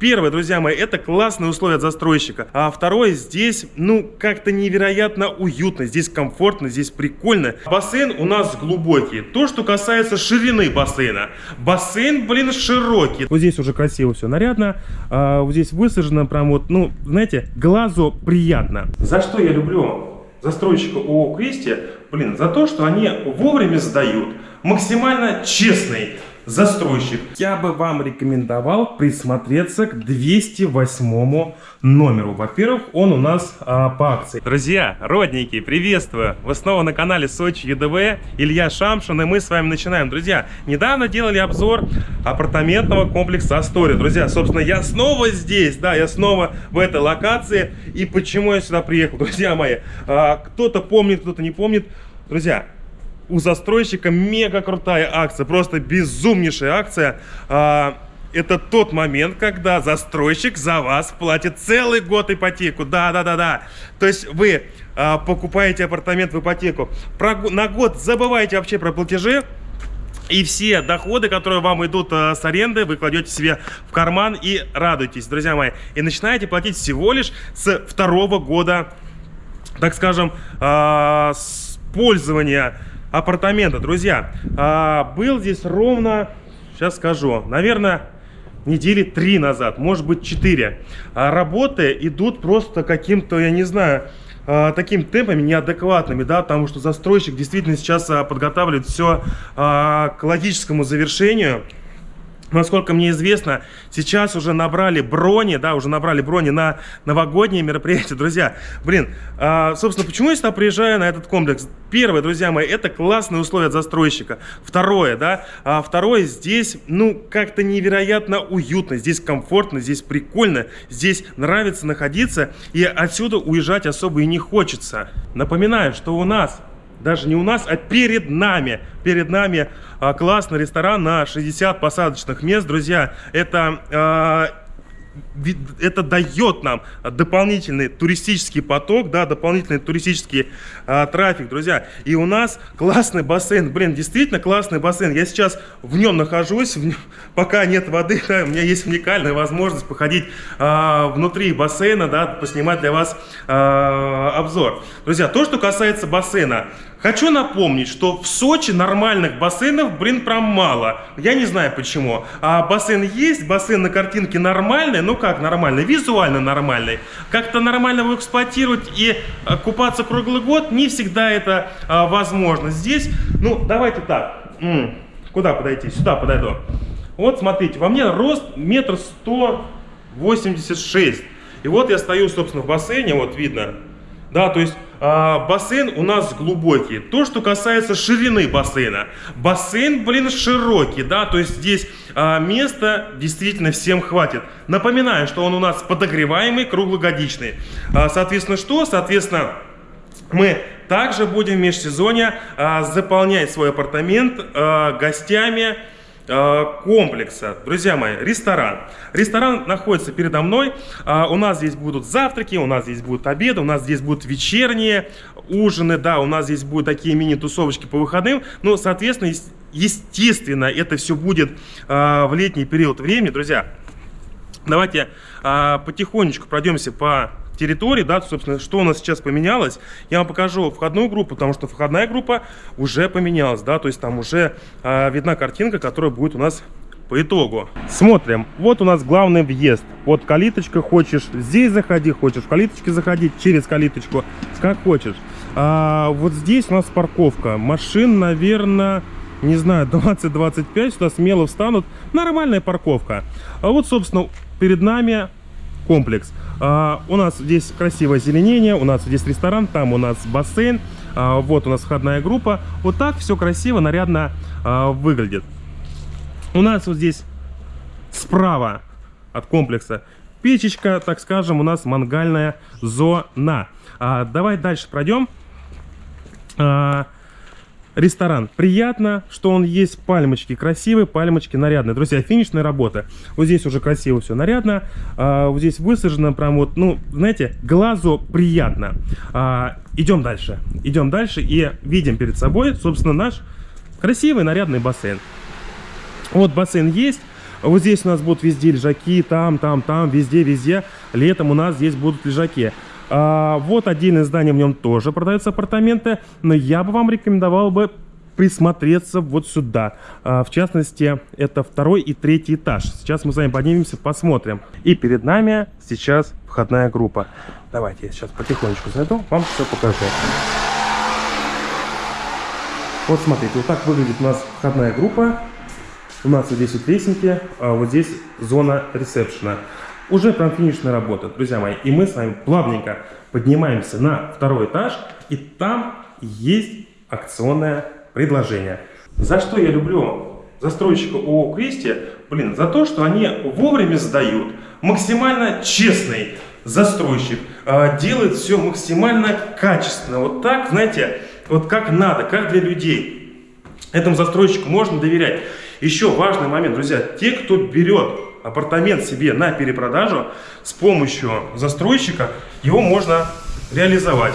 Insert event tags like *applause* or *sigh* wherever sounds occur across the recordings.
Первое, друзья мои, это классные условия от застройщика. А второе, здесь, ну, как-то невероятно уютно, здесь комфортно, здесь прикольно. Бассейн у нас глубокий. То, что касается ширины бассейна. Бассейн, блин, широкий. Вот здесь уже красиво все нарядно. А, вот здесь высажено прям вот, ну, знаете, глазу приятно. За что я люблю застройщика ООО «Кристи», блин, за то, что они вовремя сдают, максимально честный застройщик. Я бы вам рекомендовал присмотреться к 208 номеру. Во-первых, он у нас а, по акции. Друзья, родненькие, приветствую! Вы снова на канале Сочи ЮДВ, Илья Шамшин, и мы с вами начинаем. Друзья, недавно делали обзор апартаментного комплекса Астория. Друзья, собственно, я снова здесь, да, я снова в этой локации. И почему я сюда приехал, *laughs* друзья мои? А, кто-то помнит, кто-то не помнит. Друзья, у застройщика мега крутая акция, просто безумнейшая акция. А, это тот момент, когда застройщик за вас платит целый год ипотеку. Да, да, да, да. То есть вы а, покупаете апартамент в ипотеку. На год забывайте вообще про платежи. И все доходы, которые вам идут э, с аренды, вы кладете себе в карман и радуйтесь, друзья мои. И начинаете платить всего лишь с второго года, так скажем, с пользования апартамента. Друзья, а, был здесь ровно, сейчас скажу, наверное, недели три назад, может быть четыре. А работы идут просто каким-то, я не знаю, а, таким темпами неадекватными, да, потому что застройщик действительно сейчас а, подготавливает все а, к логическому завершению. Насколько мне известно, сейчас уже набрали брони, да, уже набрали брони на новогодние мероприятия. Друзья, блин, а, собственно, почему я сюда приезжаю на этот комплекс? Первое, друзья мои, это классные условия застройщика. Второе, да, а второе, здесь, ну, как-то невероятно уютно, здесь комфортно, здесь прикольно, здесь нравится находиться, и отсюда уезжать особо и не хочется. Напоминаю, что у нас даже не у нас, а перед нами. Перед нами а, классный ресторан на 60 посадочных мест, друзья. Это а, это дает нам дополнительный туристический поток, да, дополнительный туристический а, трафик, друзья. И у нас классный бассейн, блин, действительно классный бассейн. Я сейчас в нем нахожусь, в нем, *laughs* пока нет воды, да, у меня есть уникальная возможность походить а, внутри бассейна, да, поснимать для вас а, обзор. Друзья, то, что касается бассейна, Хочу напомнить, что в Сочи нормальных бассейнов, блин, прям мало. Я не знаю почему. А бассейн есть, бассейн на картинке нормальный, ну как нормальный, визуально нормальный. Как-то нормально его эксплуатировать и а, купаться круглый год не всегда это а, возможно. Здесь, ну давайте так, М -м, куда подойти? Сюда подойду. Вот смотрите, во мне рост метр сто восемьдесят шесть. И вот я стою, собственно, в бассейне, вот видно, да, то есть а, бассейн у нас глубокий. То, что касается ширины бассейна. Бассейн, блин, широкий, да, то есть здесь а, места действительно всем хватит. Напоминаю, что он у нас подогреваемый, круглогодичный. А, соответственно, что? Соответственно, мы также будем в межсезонье а, заполнять свой апартамент а, гостями, комплекса. Друзья мои, ресторан. Ресторан находится передо мной. Э, у нас здесь будут завтраки, у нас здесь будут обеды, у нас здесь будут вечерние ужины, да, у нас здесь будут такие мини-тусовочки по выходным. Ну, соответственно, естественно, это все будет э, в летний период времени. Друзья, давайте потихонечку пройдемся по территории, да, собственно, что у нас сейчас поменялось. Я вам покажу входную группу, потому что входная группа уже поменялась, да, то есть там уже э, видна картинка, которая будет у нас по итогу. Смотрим. Вот у нас главный въезд. Вот калиточка. Хочешь здесь заходи, хочешь в калиточке заходить, через калиточку, как хочешь. А, вот здесь у нас парковка. Машин, наверное, не знаю, 20-25. Сюда смело встанут. Нормальная парковка. А вот, собственно, перед нами комплекс. А, у нас здесь красивое зеленение, у нас здесь ресторан, там у нас бассейн, а, вот у нас входная группа. Вот так все красиво, нарядно а, выглядит. У нас вот здесь справа от комплекса печечка, так скажем, у нас мангальная зона. А, давай дальше пройдем. А, ресторан. Приятно, что он есть. Пальмочки красивые, пальмочки нарядные. Друзья, финишная работа. Вот здесь уже красиво все нарядно. А, вот здесь высажено прям вот, ну, знаете, глазу приятно. А, идем дальше. Идем дальше и видим перед собой, собственно, наш красивый нарядный бассейн. Вот бассейн есть. Вот здесь у нас будут везде лежаки, там, там, там, везде, везде. Летом у нас здесь будут лежаки. А, вот отдельное здание, в нем тоже продаются апартаменты, но я бы вам рекомендовал бы присмотреться вот сюда. А, в частности, это второй и третий этаж. Сейчас мы с вами поднимемся, посмотрим. И перед нами сейчас входная группа. Давайте я сейчас потихонечку зайду, вам все покажу. Вот смотрите, вот так выглядит у нас входная группа. У нас вот здесь вот лестники, а вот здесь зона ресепшена. Уже прям финишная работа, друзья мои. И мы с вами плавненько поднимаемся на второй этаж, и там есть акционное предложение. За что я люблю застройщика ООО «Квести»? Блин, за то, что они вовремя сдают. Максимально честный застройщик. Э, делает все максимально качественно. Вот так, знаете, вот как надо, как для людей. Этому застройщику можно доверять. Еще важный момент, друзья. Те, кто берет апартамент себе на перепродажу, с помощью застройщика его можно реализовать.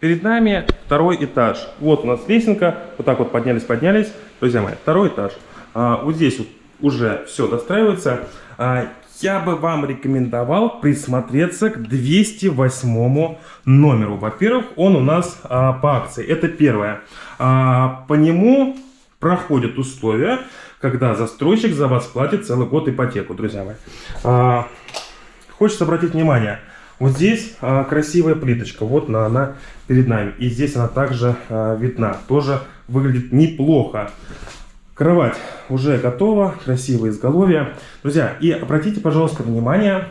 Перед нами второй этаж. Вот у нас лесенка. Вот так вот поднялись, поднялись. Друзья мои, второй этаж. А, вот здесь вот уже все достраивается. А, я бы вам рекомендовал присмотреться к 208 номеру. Во-первых, он у нас а, по акции. Это первое. А, по нему проходят условия, когда застройщик за вас платит целый год ипотеку, друзья мои. А, хочется обратить внимание, вот здесь а, красивая плиточка, вот она, она перед нами. И здесь она также а, видна, тоже выглядит неплохо. Кровать уже готова, красивое изголовье. Друзья, и обратите, пожалуйста, внимание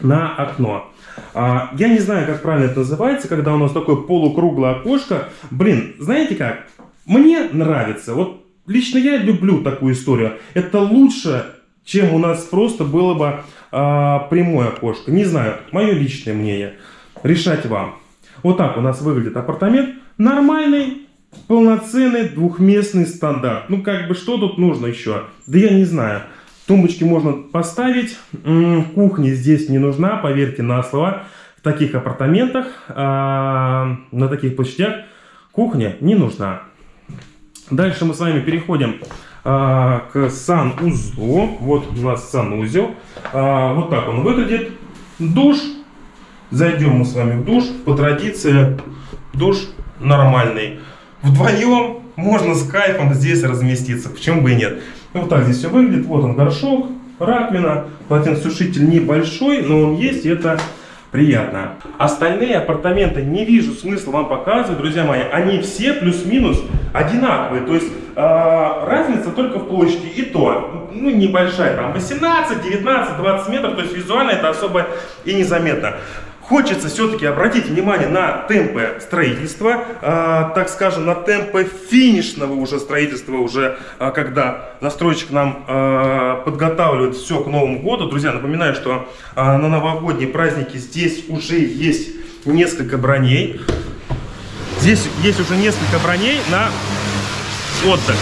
на окно. А, я не знаю, как правильно это называется, когда у нас такое полукруглое окошко. Блин, знаете как? Мне нравится. Вот лично я люблю такую историю. Это лучше, чем у нас просто было бы а, прямое окошко. Не знаю, мое личное мнение. Решать вам. Вот так у нас выглядит апартамент. Нормальный, полноценный двухместный стандарт. Ну, как бы, что тут нужно еще? Да я не знаю. Тумбочки можно поставить. Кухня здесь не нужна, поверьте на слово. В таких апартаментах, а, на таких площадях кухня не нужна. Дальше мы с вами переходим а, к санузлу. Вот у нас санузел. А, вот так он выглядит. Душ. Зайдем мы с вами в душ. По традиции душ нормальный. Вдвоем можно с кайфом здесь разместиться. Почему бы и нет. Вот так здесь все выглядит. Вот он горшок, раковина. Полотенцесушитель небольшой, но он есть. Это приятно. Остальные апартаменты не вижу смысла вам показывать, друзья мои. Они все плюс-минус одинаковые. То есть э, разница только в площади. И то, ну небольшая, там 18, 19, 20 метров. То есть визуально это особо и незаметно. Хочется все-таки обратить внимание на темпы строительства, э, так скажем, на темпы финишного уже строительства, уже э, когда застройщик нам э, подготавливает все к Новому году. Друзья, напоминаю, что э, на новогодние праздники здесь уже есть несколько броней. Здесь есть уже несколько броней на отдых.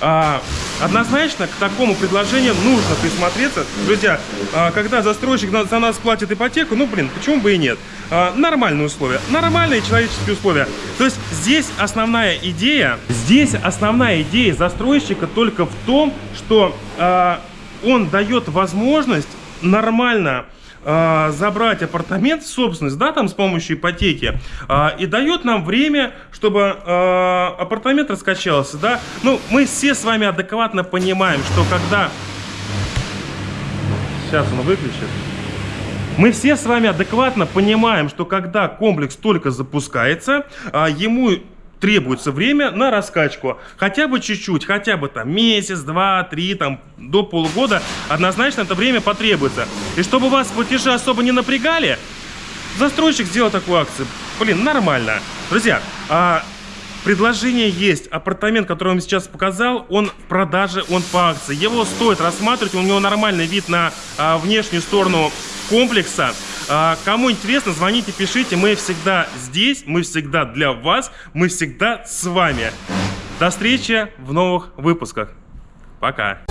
А, однозначно к такому предложению нужно присмотреться. Друзья, а, когда застройщик за нас платит ипотеку, ну, блин, почему бы и нет? А, нормальные условия, нормальные человеческие условия. То есть здесь основная идея, здесь основная идея застройщика только в том, что а, он дает возможность нормально забрать апартамент в собственность, да, там с помощью ипотеки, э, и дает нам время, чтобы э, апартамент раскачался, да. Ну, мы все с вами адекватно понимаем, что когда... Сейчас он выключит. Мы все с вами адекватно понимаем, что когда комплекс только запускается, ему требуется время на раскачку. Хотя бы чуть-чуть, хотя бы там месяц, два, три, там до полугода, однозначно это время потребуется. И чтобы вас платежи особо не напрягали, застройщик сделал такую акцию. Блин, нормально. Друзья, а Предложение есть. Апартамент, который я вам сейчас показал, он в продаже, он по акции. Его стоит рассматривать, у него нормальный вид на а, внешнюю сторону комплекса. А, кому интересно, звоните, пишите. Мы всегда здесь, мы всегда для вас, мы всегда с вами. До встречи в новых выпусках. Пока.